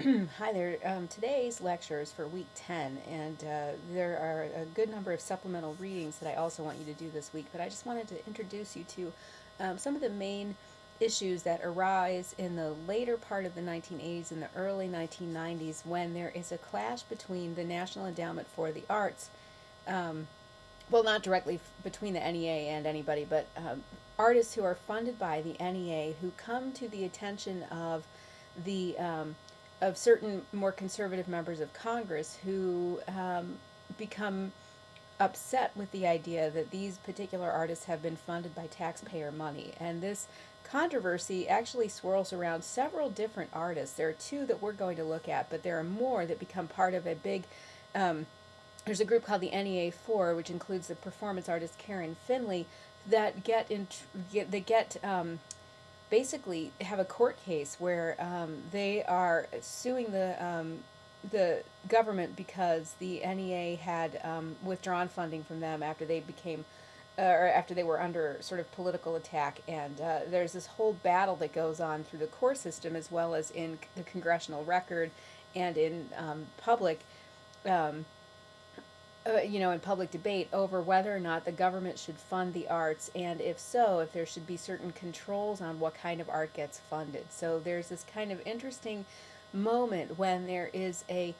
Hi there. Um, today's lecture is for week 10, and uh, there are a good number of supplemental readings that I also want you to do this week, but I just wanted to introduce you to um, some of the main issues that arise in the later part of the 1980s and the early 1990s when there is a clash between the National Endowment for the Arts, um, well, not directly between the NEA and anybody, but um, artists who are funded by the NEA who come to the attention of the um, of certain more conservative members of Congress who um, become upset with the idea that these particular artists have been funded by taxpayer money. And this controversy actually swirls around several different artists. There are two that we're going to look at, but there are more that become part of a big. Um, there's a group called the NEA4, which includes the performance artist Karen Finley, that get in, get, they get um, basically have a court case where um, they are suing the um, the government because the NEA had um, withdrawn funding from them after they became uh, or after they were under sort of political attack. And uh, there's this whole battle that goes on through the court system as well as in the congressional record and in um, public um, uh, you know, in public debate over whether or not the government should fund the arts, and if so, if there should be certain controls on what kind of art gets funded. So there's this kind of interesting moment when there is a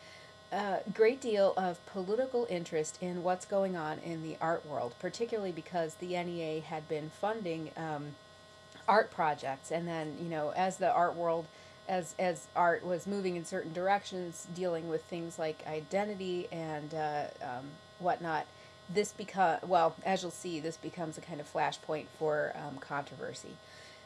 uh, great deal of political interest in what's going on in the art world, particularly because the NEA had been funding um, art projects, and then you know, as the art world as as art was moving in certain directions, dealing with things like identity and uh, um, whatnot, this become well, as you'll see, this becomes a kind of flashpoint for um, controversy.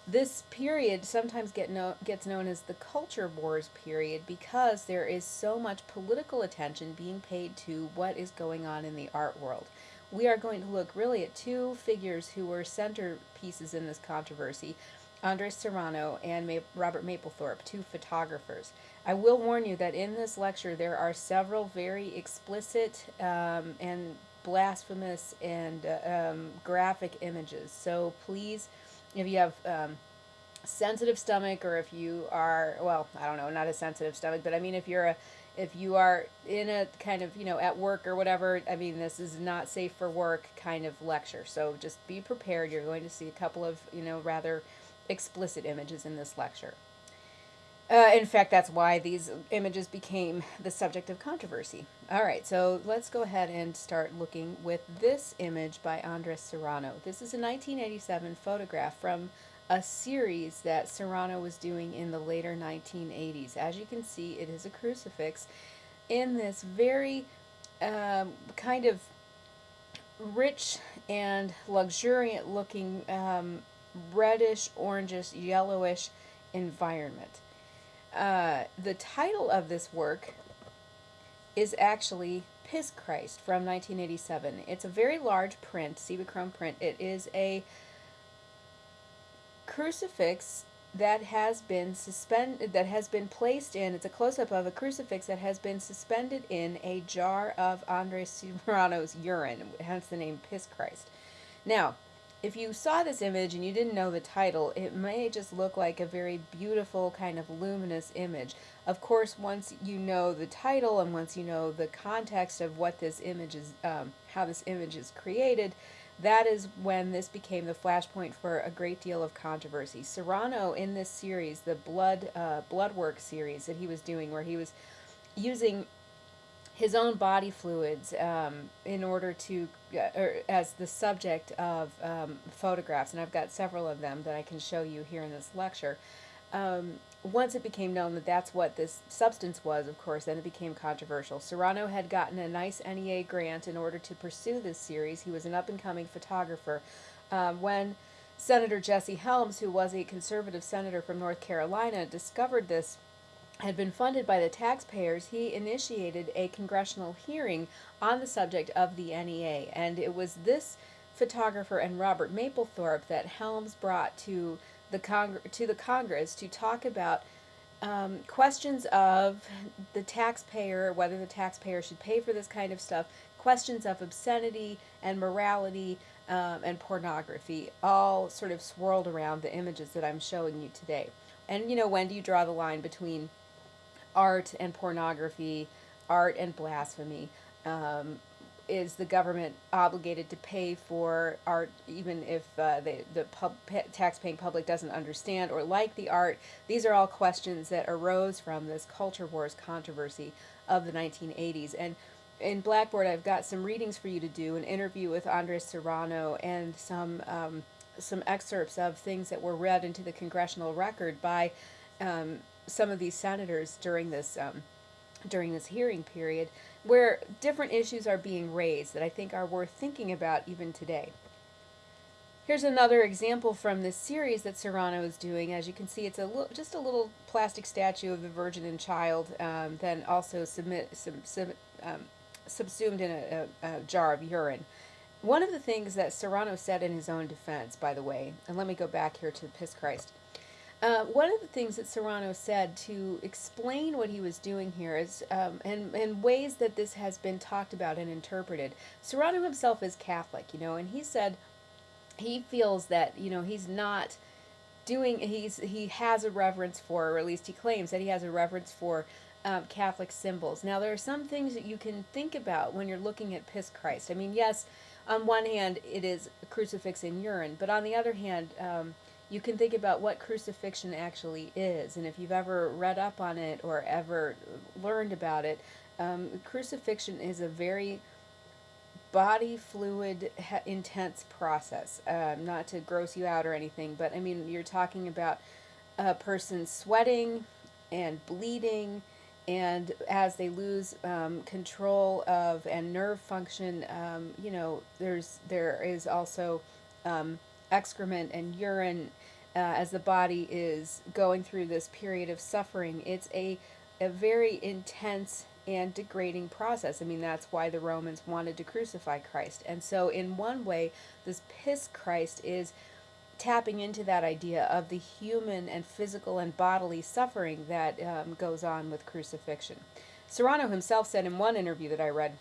This period sometimes get no, gets known as the culture wars period because there is so much political attention being paid to what is going on in the art world. We are going to look really at two figures who were centerpieces in this controversy Andres Serrano and Ma- Robert Mapplethorpe, two photographers. I will warn you that in this lecture there are several very explicit um, and blasphemous and uh, um, graphic images. So please, if you have um, sensitive stomach or if you are, well, I don't know, not a sensitive stomach, but I mean if you're a if you are in a kind of you know at work or whatever i mean this is not safe for work kind of lecture so just be prepared you're going to see a couple of you know rather explicit images in this lecture. Uh, in fact, that's why these images became the subject of controversy. All right, so let's go ahead and start looking with this image by Andres Serrano. This is a 1987 photograph from a series that Serrano was doing in the later 1980s. As you can see, it is a crucifix in this very um, kind of rich and luxuriant looking um, reddish, orangish, yellowish environment. Uh, the title of this work is actually Piss Christ from 1987. It's a very large print, Cibachrome print. It is a crucifix that has been suspended that has been placed in it's a close-up of a crucifix that has been suspended in a jar of Andres Serrano's urine hence the name piss christ now if you saw this image and you didn't know the title, it may just look like a very beautiful kind of luminous image. Of course, once you know the title and once you know the context of what this image is, um, how this image is created, that is when this became the flashpoint for a great deal of controversy. Serrano in this series, the blood uh, bloodwork series that he was doing, where he was using his own body fluids um, in order to, uh, or as the subject of um, photographs, and I've got several of them that I can show you here in this lecture. Um, once it became known that that's what this substance was, of course, then it became controversial. Serrano had gotten a nice NEA grant in order to pursue this series. He was an up and coming photographer. Um, when Senator Jesse Helms, who was a conservative senator from North Carolina, discovered this had been funded by the taxpayers, he initiated a congressional hearing on the subject of the NEA. And it was this photographer and Robert Mapplethorpe that Helms brought to the, Cong- to the Congress to talk about um, questions of the taxpayer, whether the taxpayer should pay for this kind of stuff, questions of obscenity and morality um, and pornography, all sort of swirled around the images that I'm showing you today. And, you know, when do you draw the line between art and pornography, art and blasphemy. Um, is the government obligated to pay for art even if uh, they, the pub, tax-paying public doesn't understand or like the art? These are all questions that arose from this culture wars controversy of the 1980s. And in Blackboard, I've got some readings for you to do, an interview with Andres Serrano, and some um, some excerpts of things that were read into the congressional record by um, some of these senators during this um, during this hearing period, where different issues are being raised that I think are worth thinking about even today. Here's another example from this series that Serrano is doing. As you can see, it's a little, just a little plastic statue of the Virgin and Child, um, then also submit, sub, sub, um, subsumed in a, a, a jar of urine. One of the things that Serrano said in his own defense, by the way, and let me go back here to Piss Christ. Uh, one of the things that Serrano said to explain what he was doing here is, um, and, and ways that this has been talked about and interpreted. Serrano himself is Catholic, you know, and he said he feels that, you know, he's not doing, he's, he has a reverence for, or at least he claims that he has a reverence for um, Catholic symbols. Now, there are some things that you can think about when you're looking at Piss Christ. I mean, yes, on one hand, it is a crucifix in urine, but on the other hand, um, you can think about what crucifixion actually is. And if you've ever read up on it or ever learned about it, um, crucifixion is a very body fluid intense process. Um, not to gross you out or anything, but I mean, you're talking about a person sweating and bleeding and as they lose um, control of and nerve function, um, you know, there's there is also um, excrement and urine uh, as the body is going through this period of suffering. It's a a very intense and degrading process. I mean, that's why the Romans wanted to crucify Christ. And so, in one way, this piss Christ is tapping into that idea of the human and physical and bodily suffering that um, goes on with crucifixion. Serrano himself said in one interview that I read,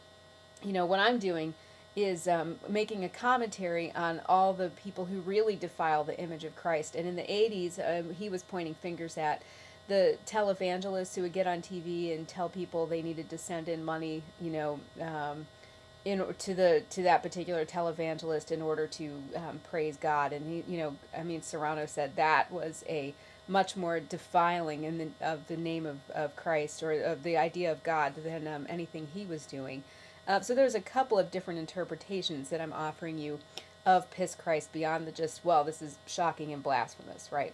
you know, what I'm doing is um, making a commentary on all the people who really defile the image of Christ. And in the 80s, um, he was pointing fingers at the televangelists who would get on TV and tell people they needed to send in money, you know, um, in to the to that particular televangelist in order to um, praise God. And he, you know, I mean, Serrano said that was a much more defiling in the, of the name of, of Christ or of the idea of God than um, anything he was doing. Uh, so there's a couple of different interpretations that I'm offering you of Piss Christ beyond the just, well, this is shocking and blasphemous, right?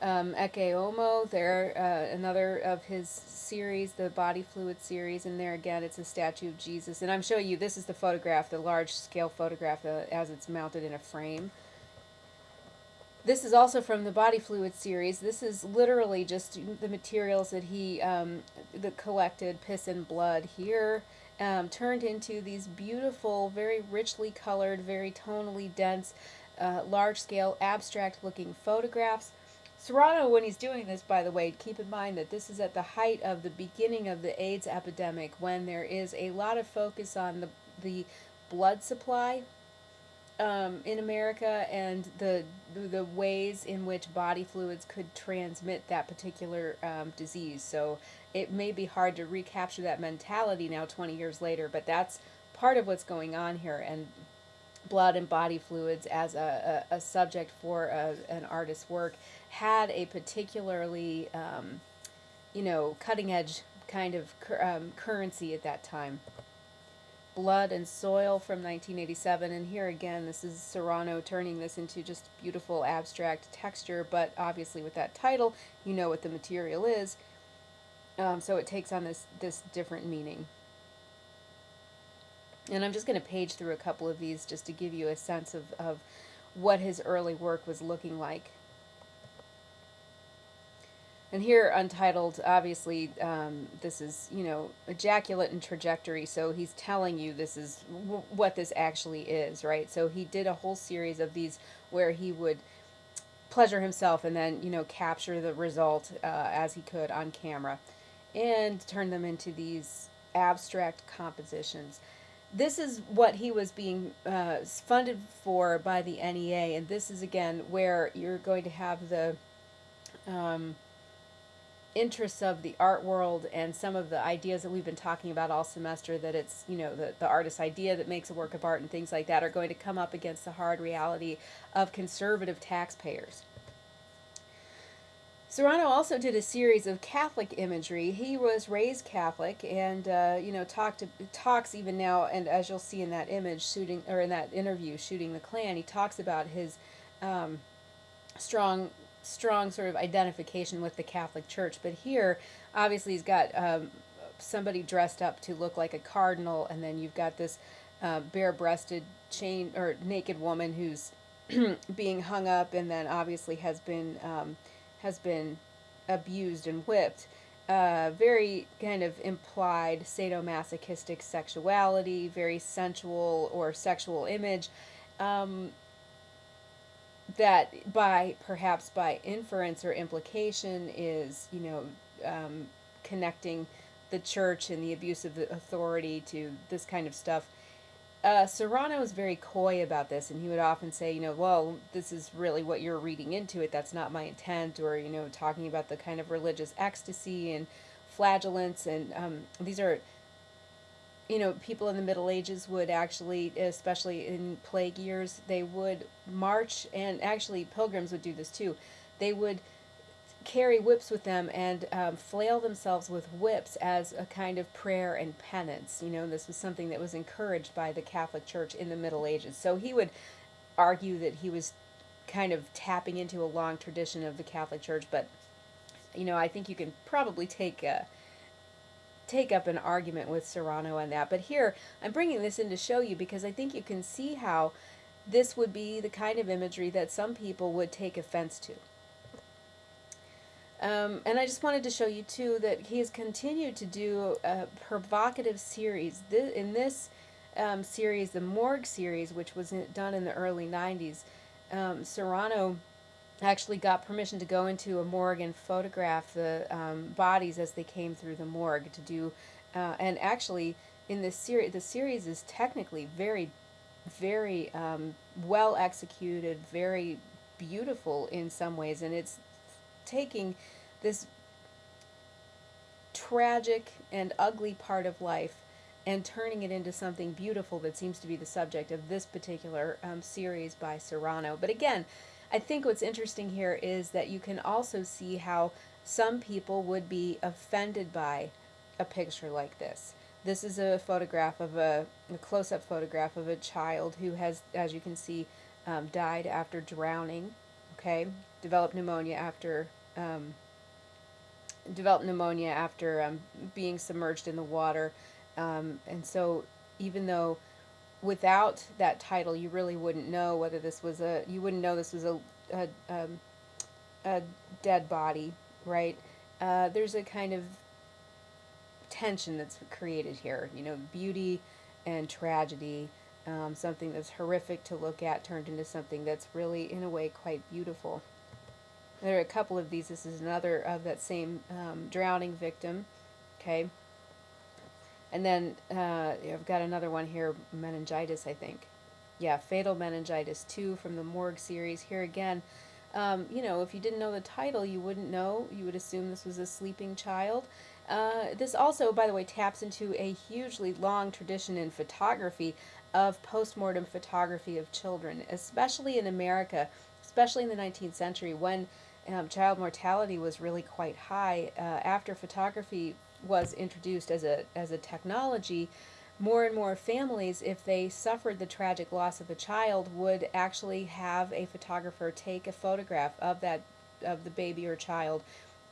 um, Ecce Homo, there, uh, another of his series, the body fluid series, and there again it's a statue of Jesus. And I'm showing you, this is the photograph, the large scale photograph uh, as it's mounted in a frame. This is also from the body fluid series. This is literally just the materials that he um, collected, piss and blood here, um, turned into these beautiful, very richly colored, very tonally dense, uh, large scale, abstract looking photographs Serrano, when he's doing this, by the way, keep in mind that this is at the height of the beginning of the AIDS epidemic when there is a lot of focus on the, the blood supply um, in America and the, the ways in which body fluids could transmit that particular um, disease. So it may be hard to recapture that mentality now 20 years later, but that's part of what's going on here. And blood and body fluids as a, a, a subject for a, an artist's work had a particularly, um, you know, cutting edge kind of um, currency at that time. Blood and Soil from 1987, and here again, this is Serrano turning this into just beautiful abstract texture, but obviously with that title, you know what the material is, um, so it takes on this, this different meaning. And I'm just going to page through a couple of these just to give you a sense of, of what his early work was looking like. And here, Untitled, obviously, um, this is, you know, ejaculate and trajectory, so he's telling you this is what this actually is, right? So he did a whole series of these where he would pleasure himself and then, you know, capture the result uh, as he could on camera and turn them into these abstract compositions this is what he was being uh, funded for by the NEA, and this is again where you're going to have the um, interests of the art world and some of the ideas that we've been talking about all semester that it's you know the, the artist's idea that makes a work of art and things like that are going to come up against the hard reality of conservative taxpayers Serrano also did a series of Catholic imagery. He was raised Catholic, and uh, you know talked talks even now. And as you'll see in that image, shooting or in that interview, shooting the Klan, he talks about his um, strong strong sort of identification with the Catholic Church. But here, obviously, he's got um, somebody dressed up to look like a cardinal, and then you've got this uh, bare-breasted chain or naked woman who's being hung up, and then obviously has been um, has been abused and whipped. Uh, very kind of implied sadomasochistic sexuality, very sensual or sexual image. Um, that by perhaps by inference or implication is you know um, connecting the church and the abuse of the authority to this kind of stuff uh, Serrano was very coy about this, and he would often say, you know, well, this is really what you're reading into it. That's not my intent, or you know, talking about the kind of religious ecstasy and flagellants, and um, these are, you know, people in the Middle Ages would actually, especially in plague years, they would march, and actually pilgrims would do this too. They would carry whips with them and um, flail themselves with whips as a kind of prayer and penance. You know, this was something that was encouraged by the Catholic Church in the Middle Ages. So he would argue that he was kind of tapping into a long tradition of the Catholic Church, but you know, I think you can probably take a, take up an argument with Serrano on that. But here, I'm bringing this in to show you because I think you can see how this would be the kind of imagery that some people would take offense to. Um, and I just wanted to show you too that he has continued to do a provocative series. This, in this um, series, the Morgue series, which was done in the early 90s, um, Serrano actually got permission to go into a morgue and photograph the um, bodies as they came through the morgue to do, uh, and actually in this series, the series is technically very, very um, well executed, very beautiful in some ways, and it's taking this tragic and ugly part of life and turning it into something beautiful that seems to be the subject of this particular um, series by Serrano. But again, I think what's interesting here is that you can also see how some people would be offended by a picture like this. This is a photograph of a, a close-up photograph of a child who has, as you can see, um, died after drowning, okay, developed pneumonia after um, developed pneumonia after um, being submerged in the water. Um, and so even though without that title you really wouldn't know whether this was a, you wouldn't know this was a, a, um, a dead body, right? Uh, there's a kind of tension that's created here, you know, beauty and tragedy. Um, something that's horrific to look at turned into something that's really, in a way, quite beautiful. There are a couple of these. This is another of that same um, drowning victim. Okay. And then uh, I've got another one here, meningitis, I think. Yeah, fatal meningitis 2 from the Morgue series. Here again, um, you know, if you didn't know the title, you wouldn't know. You would assume this was a sleeping child. Uh, this also, by the way, taps into a hugely long tradition in photography of postmortem photography of children, especially in America, especially in the 19th century when um, child mortality was really quite high. Uh, after photography was introduced as a, as a technology, more and more families, if they suffered the tragic loss of a child, would actually have a photographer take a photograph of that of the baby or child,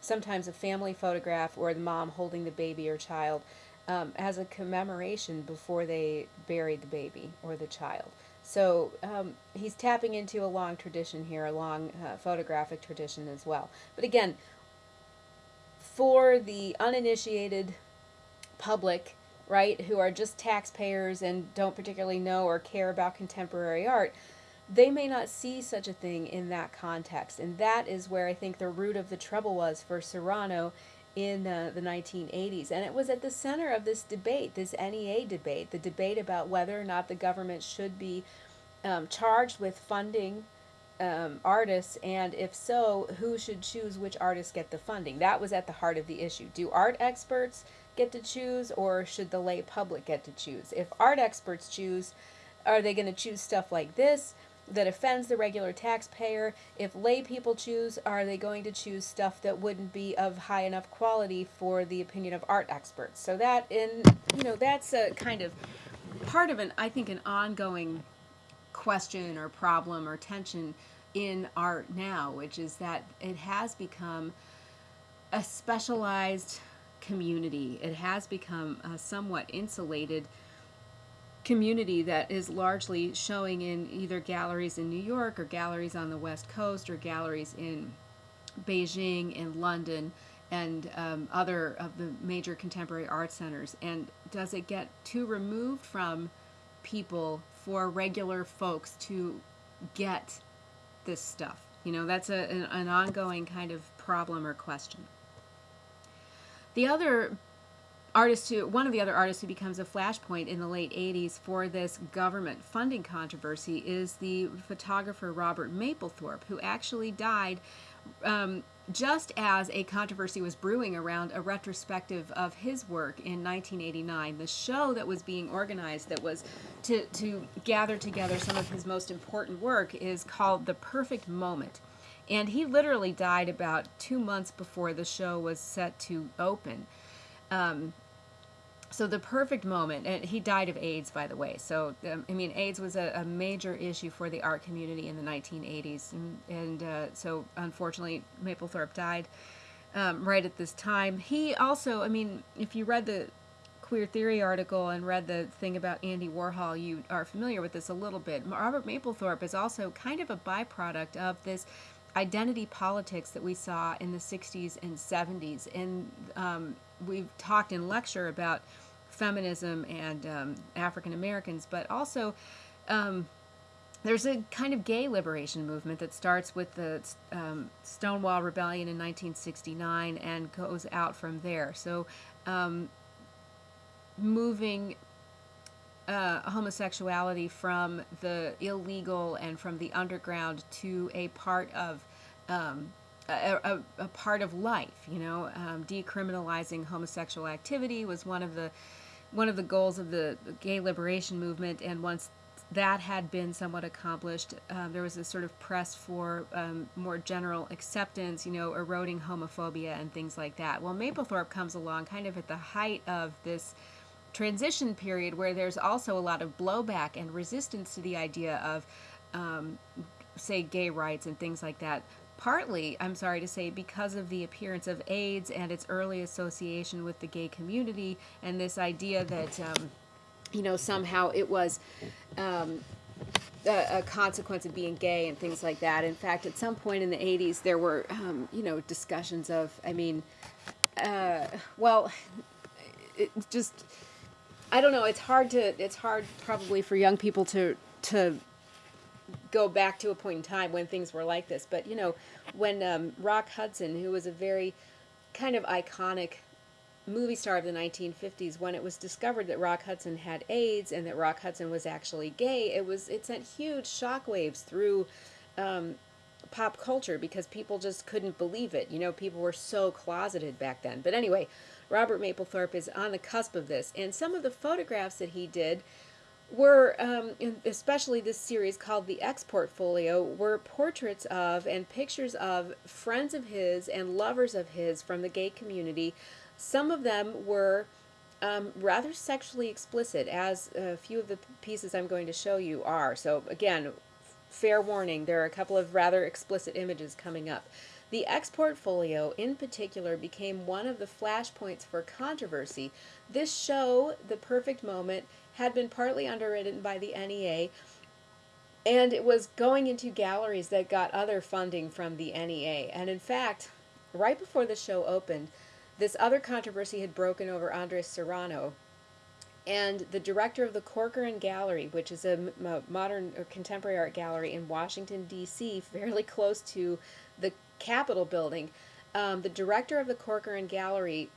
sometimes a family photograph or the mom holding the baby or child, um, as a commemoration before they buried the baby or the child. So um, he's tapping into a long tradition here, a long uh, photographic tradition as well. But again, for the uninitiated public, right, who are just taxpayers and don't particularly know or care about contemporary art, they may not see such a thing in that context. And that is where I think the root of the trouble was for Serrano in uh, the 1980s. And it was at the center of this debate, this NEA debate, the debate about whether or not the government should be um, charged with funding um, artists, and if so, who should choose which artists get the funding? That was at the heart of the issue. Do art experts get to choose, or should the lay public get to choose? If art experts choose, are they going to choose stuff like this that offends the regular taxpayer? If lay people choose, are they going to choose stuff that wouldn't be of high enough quality for the opinion of art experts? So that in you know that's a kind of part of an I think an ongoing question or problem or tension in art now, which is that it has become a specialized community. It has become a somewhat insulated community that is largely showing in either galleries in New York or galleries on the West Coast or galleries in Beijing and London and um, other of the major contemporary art centers. And does it get too removed from people for regular folks to get this stuff? You know, that's a, an, an ongoing kind of problem or question. The other artist who one of the other artists who becomes a flashpoint in the late 80s for this government funding controversy is the photographer Robert Mapplethorpe who actually died um, just as a controversy was brewing around a retrospective of his work in 1989 the show that was being organized that was to, to gather together some of his most important work is called the perfect moment. And he literally died about two months before the show was set to open. Um, so the perfect moment and he died of aids by the way. So um, i mean aids was a, a, major issue for the art community in the 1980s and, and uh, so unfortunately mapplethorpe died um, right at this time. He also i mean if you read the queer theory article and read the thing about andy warhol you are familiar with this a little bit. Robert mapplethorpe is also kind of a byproduct of this identity politics that we saw in the 60s and 70s and um, we've talked in lecture about feminism and um, African Americans, but also um, there's a kind of gay liberation movement that starts with the um, Stonewall Rebellion in 1969 and goes out from there. So, um, moving uh, homosexuality from the illegal and from the underground to a part of um, a, a, a, part of life. You know, um, decriminalizing homosexual activity was one of the one of the goals of the gay liberation movement, and once that had been somewhat accomplished, um, there was a sort of press for um, more general acceptance, you know, eroding homophobia and things like that. Well, Mapplethorpe comes along kind of at the height of this transition period where there's also a lot of blowback and resistance to the idea of, um, say, gay rights and things like that partly, I'm sorry to say, because of the appearance of AIDS and its early association with the gay community and this idea that, um, you know, somehow it was um, a, a, consequence of being gay and things like that. In fact, at some point in the 80s, there were, um, you know, discussions of, I mean, uh, well, it just, I don't know, it's hard to, it's hard probably for young people to, to go back to a point in time when things were like this. But you know, when um, Rock Hudson, who was a very kind of iconic movie star of the 1950s, when it was discovered that Rock Hudson had AIDS and that Rock Hudson was actually gay, it was it sent huge shockwaves through. Um, pop culture because people just couldn't believe it. You know, people were so closeted back then. But anyway, Robert Mapplethorpe is on the cusp of this, and some of the photographs that he did were, um, especially this series called The X Portfolio, were portraits of and pictures of friends of his and lovers of his from the gay community. Some of them were um, rather sexually explicit, as a few of the pieces I'm going to show you are. So, again, fair warning, there are a couple of rather explicit images coming up. The X Portfolio, in particular, became one of the flashpoints for controversy. This show, The Perfect Moment, had been partly underwritten by the NEA, and it was going into galleries that got other funding from the NEA. And in fact, right before the show opened, this other controversy had broken over Andres Serrano. And the director of the Corcoran Gallery, which is a modern or contemporary art gallery in Washington, D.C., fairly close to the Capitol building, um, the director of the Corcoran Gallery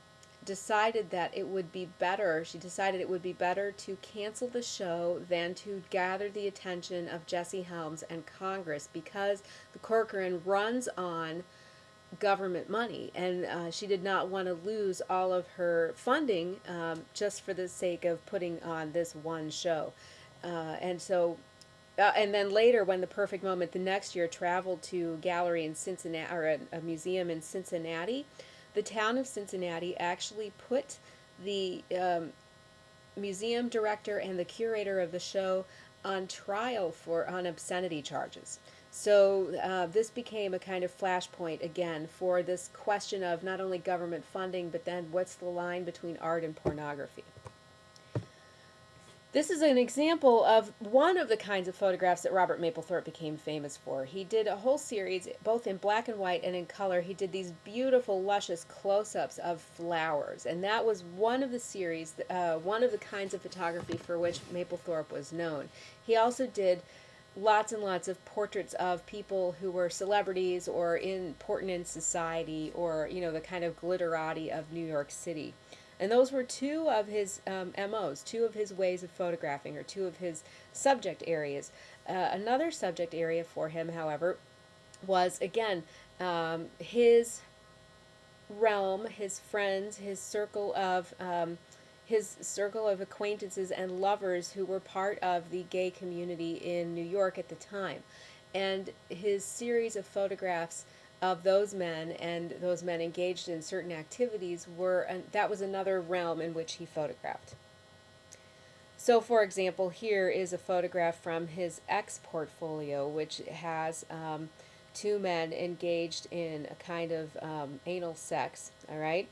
decided that it would be better, she decided it would be better to cancel the show than to gather the attention of Jesse Helms and Congress because the Corcoran runs on government money and uh, she did not want to lose all of her funding um, just for the sake of putting on this one show. Uh, and so uh, and then later, when the Perfect Moment the next year traveled to gallery in Cincinnati or a, a, museum in Cincinnati, the town of Cincinnati actually put the um, museum director and the curator of the show on trial for on obscenity charges. So uh, this became a kind of flashpoint again for this question of not only government funding, but then what's the line between art and pornography. This is an example of one of the kinds of photographs that Robert Mapplethorpe became famous for. He did a whole series, both in black and white and in color. He did these beautiful, luscious close-ups of flowers, and that was one of the series, uh, one of the kinds of photography for which Mapplethorpe was known. He also did lots and lots of portraits of people who were celebrities or important in society or, you know, the kind of glitterati of New York City. And those were two of his um, MOs, two of his ways of photographing, or two of his subject areas. Uh, another subject area for him, however, was again um, his realm, his friends, his circle of um, his circle of acquaintances and lovers who were part of the gay community in New York at the time. And his series of photographs of those men and those men engaged in certain activities were and that was another realm in which he photographed. So, for example, here is a photograph from his X portfolio, which has um, two men engaged in a kind of um, anal sex. All right.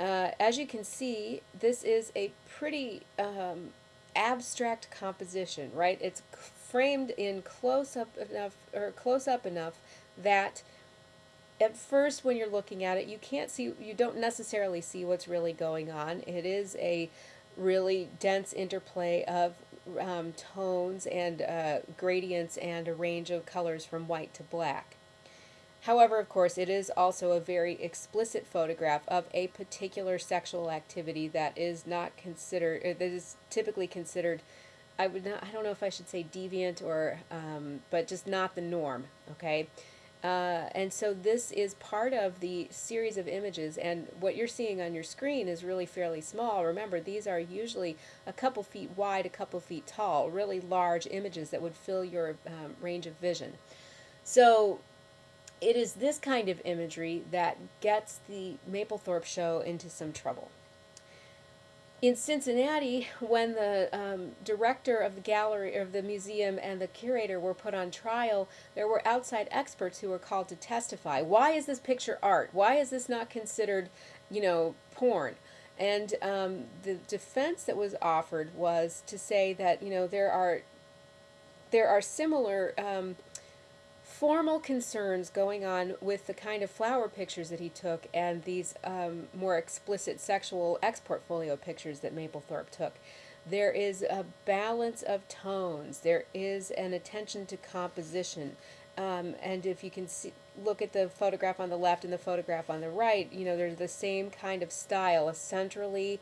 Uh, as you can see, this is a pretty um, abstract composition, right? It's framed in close up enough or close up enough that at first when you're looking at it you can't see you don't necessarily see what's really going on. It is a really dense interplay of um, tones and uh, gradients and a range of colors from white to black. However of course it is also a very explicit photograph of a particular sexual activity that is not considered that is typically considered I would not I don't know if I should say deviant or um, but just not the norm okay uh, and so this is part of the series of images and what you're seeing on your screen is really fairly small. Remember these are usually a couple feet wide, a couple feet tall, really large images that would fill your um, range of vision. So it is this kind of imagery that gets the Mapplethorpe show into some trouble in Cincinnati, when the um, director of the gallery of the museum and the curator were put on trial, there were outside experts who were called to testify. Why is this picture art? Why is this not considered, you know, porn? And um, the defense that was offered was to say that you know there are there are similar um, formal concerns going on with the kind of flower pictures that he took and these um, more explicit sexual X portfolio pictures that Mapplethorpe took. There is a balance of tones. There is an attention to composition. Um, and if you can see, look at the photograph on the left and the photograph on the right, you know, there's the same kind of style, a centrally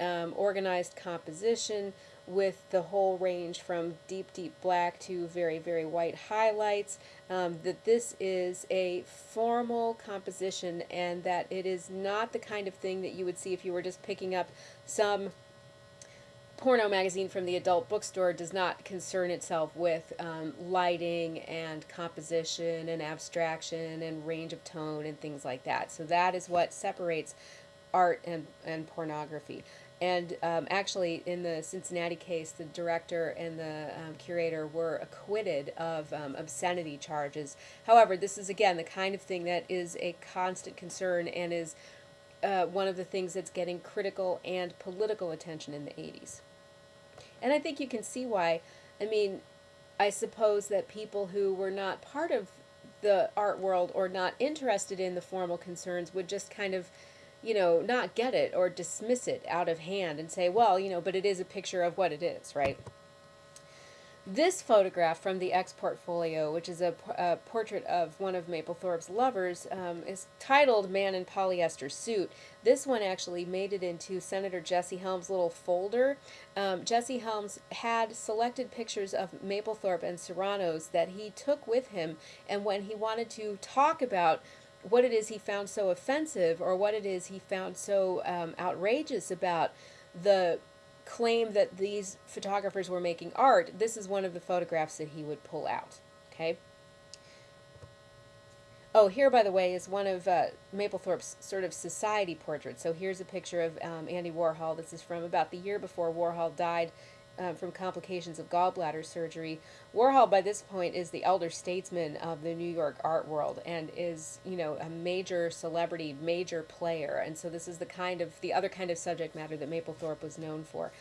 um, organized composition with the whole range from deep, deep black to very, very white highlights, um, that this is a formal composition and that it is not the kind of thing that you would see if you were just picking up some porno magazine from the adult bookstore does not concern itself with um, lighting and composition and abstraction and range of tone and things like that. So that is what separates art and, and pornography. And um, actually, in the Cincinnati case, the director and the um, curator were acquitted of um, obscenity charges. However, this is again the kind of thing that is a constant concern and is uh, one of the things that's getting critical and political attention in the 80s. And I think you can see why. I mean, I suppose that people who were not part of the art world or not interested in the formal concerns would just kind of you know, not get it or dismiss it out of hand and say, well, you know, but it is a picture of what it is, right? this photograph from the X portfolio, which is a, a, portrait of one of Mapplethorpe's lovers, um, is titled Man in Polyester Suit. This one actually made it into Senator Jesse Helms' little folder. Um, Jesse Helms had selected pictures of Mapplethorpe and Serranos that he took with him, and when he wanted to talk about what it is he found so offensive or what it is he found so um, outrageous about the claim that these photographers were making art, this is one of the photographs that he would pull out. Okay. Oh, here, by the way, is one of uh, Mapplethorpe's sort of society portraits. So here's a picture of um, Andy Warhol. This is from about the year before Warhol died um, from complications of gallbladder surgery. Warhol, by this point, is the elder statesman of the New York art world and is, you know, a major celebrity, major player. And so this is the kind of, the other kind of subject matter that Mapplethorpe was known for.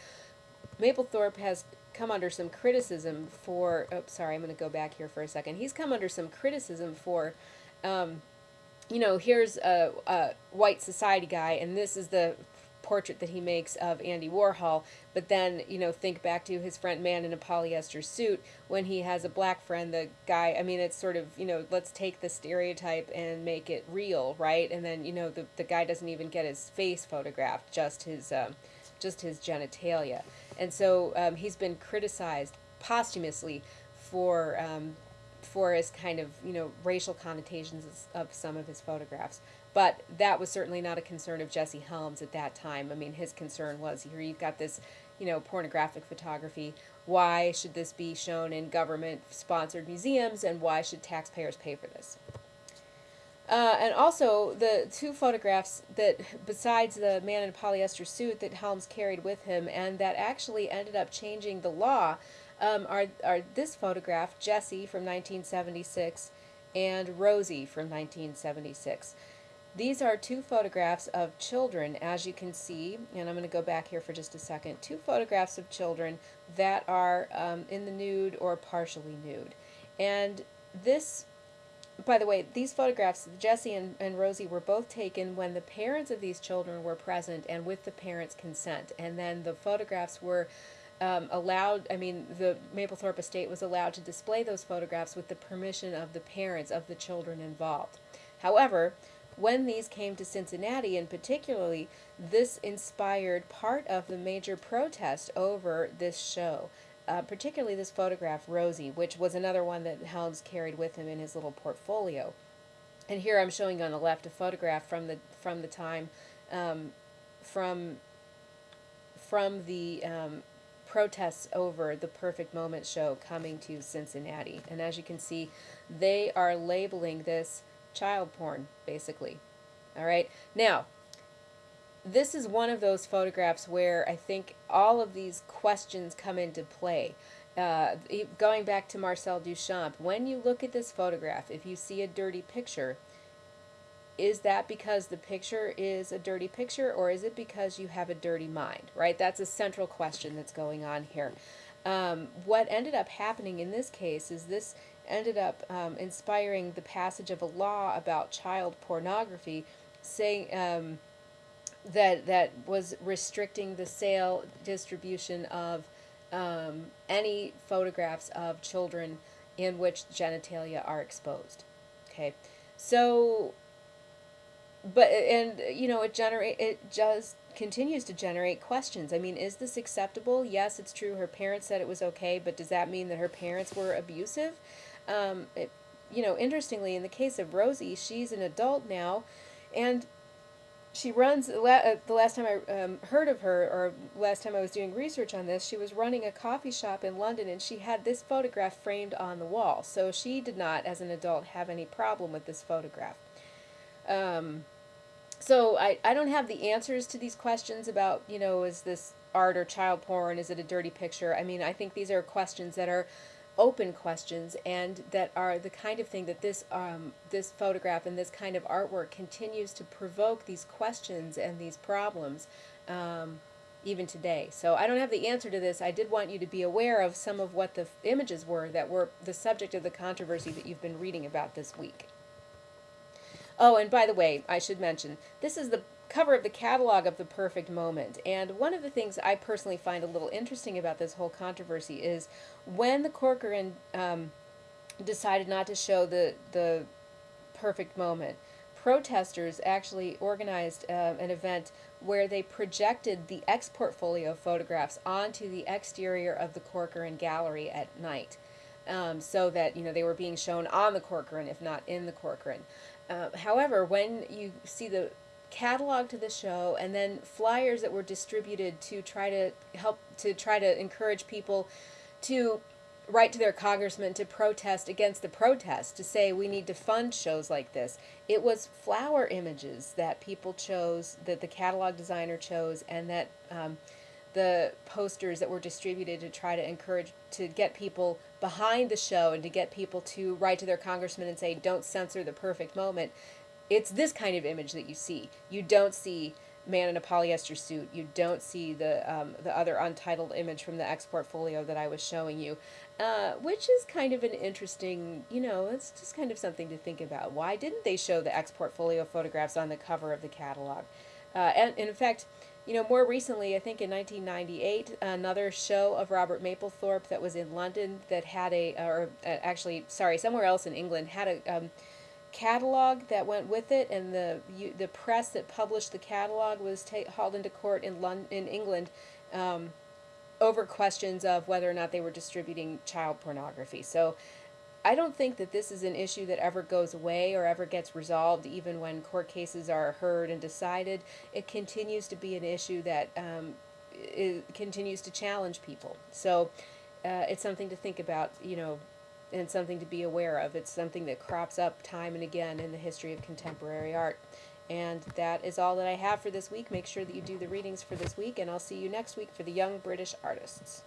Mapplethorpe has come under some criticism for, oh, sorry, I'm going to go back here for a second. He's come under some criticism for, um, you know, here's a, a white society guy, and this is the portrait that he makes of Andy Warhol, but then, you know, think back to his front man in a polyester suit when he has a black friend, the guy, I mean, it's sort of, you know, let's take the stereotype and make it real, right? And then, you know, the, the guy doesn't even get his face photographed, just his, um, just his genitalia. And so um, he's been criticized posthumously for um, for his kind of you know racial connotations of some of his photographs. But that was certainly not a concern of Jesse Helms at that time. I mean, his concern was here you've got this, you know, pornographic photography. Why should this be shown in government sponsored museums and why should taxpayers pay for this? Uh, and also, the two photographs that, besides the man in a polyester suit that Helms carried with him and that actually ended up changing the law, um, are, are this photograph, Jesse from 1976, and Rosie from 1976. These are two photographs of children, as you can see, and I'm going to go back here for just a second, two photographs of children that are um, in the nude or partially nude. And this, by the way, these photographs, Jesse and, and Rosie, were both taken when the parents of these children were present and with the parents' consent. And then the photographs were um, allowed, I mean, the Mapplethorpe estate was allowed to display those photographs with the permission of the parents of the children involved. However, when these came to Cincinnati, and particularly, this inspired part of the major protest over this show. Uh, particularly this photograph, Rosie, which was another one that Helms carried with him in his little portfolio. And here I'm showing on the left a photograph from the from the time um, from from the um, protests over the Perfect Moment show coming to Cincinnati. And as you can see, they are labeling this child porn, basically. All right. Now, this is one of those photographs where I think all of these questions come into play. Uh, going back to Marcel Duchamp, when you look at this photograph, if you see a dirty picture, is that because the picture is a dirty picture or is it because you have a dirty mind, right? That's a central question that's going on here. Um, what ended up happening in this case is this ended up um, inspiring the passage of a law about child pornography, saying um, that that was restricting the sale distribution of um, any photographs of children in which genitalia are exposed. Okay, so but and you know it generate it just continues to generate questions. I mean, is this acceptable? Yes, it's true. Her parents said it was okay, but does that mean that her parents were abusive? Um, it, you know, interestingly, in the case of Rosie, she's an adult now, and she runs. Uh, the last time I um, heard of her, or last time I was doing research on this, she was running a coffee shop in London, and she had this photograph framed on the wall. So she did not, as an adult, have any problem with this photograph. Um, so I, I don't have the answers to these questions about, you know, is this art or child porn? Is it a dirty picture? I mean, I think these are questions that are open questions and that are the kind of thing that this um, this photograph and this kind of artwork continues to provoke these questions and these problems um, even today. So I don't have the answer to this. I did want you to be aware of some of what the images were that were the subject of the controversy that you've been reading about this week. Oh, and by the way, I should mention, this is the cover of the catalog of the perfect moment. And one of the things I personally find a little interesting about this whole controversy is when the Corcoran um, decided not to show the the perfect moment. Protesters actually organized uh, an event where they projected the X portfolio photographs onto the exterior of the Corcoran Gallery at night, um, so that you know they were being shown on the Corcoran, if not in the Corcoran. Uh, however, when you see the catalog to the show and then flyers that were distributed to try to help to try to encourage people to write to their congressman to protest against the protest, to say we need to fund shows like this. It was flower images that people chose, that the catalog designer chose, and that um, the posters that were distributed to try to encourage, to get people behind the show and to get people to write to their congressman and say, don't censor the perfect moment. It's this kind of image that you see. You don't see man in a polyester suit. You don't see the um, the other untitled image from the X portfolio that I was showing you, uh, which is kind of an interesting, you know, it's just kind of something to think about. Why didn't they show the X portfolio photographs on the cover of the catalog? Uh, and, and in fact, you know, more recently, I think in 1998, another show of Robert Mapplethorpe that was in London that had a, or uh, actually, sorry, somewhere else in England had a. Um, catalog that went with it, and the you, the press that published the catalog was ta- hauled into court in London, in England, um, over questions of whether or not they were distributing child pornography. So. I don't think that this is an issue that ever goes away or ever gets resolved, even when court cases are heard and decided. It continues to be an issue that um, continues to challenge people. So uh, it's something to think about, you know, and something to be aware of. It's something that crops up time and again in the history of contemporary art. And that is all that I have for this week. Make sure that you do the readings for this week, and I'll see you next week for the Young British Artists.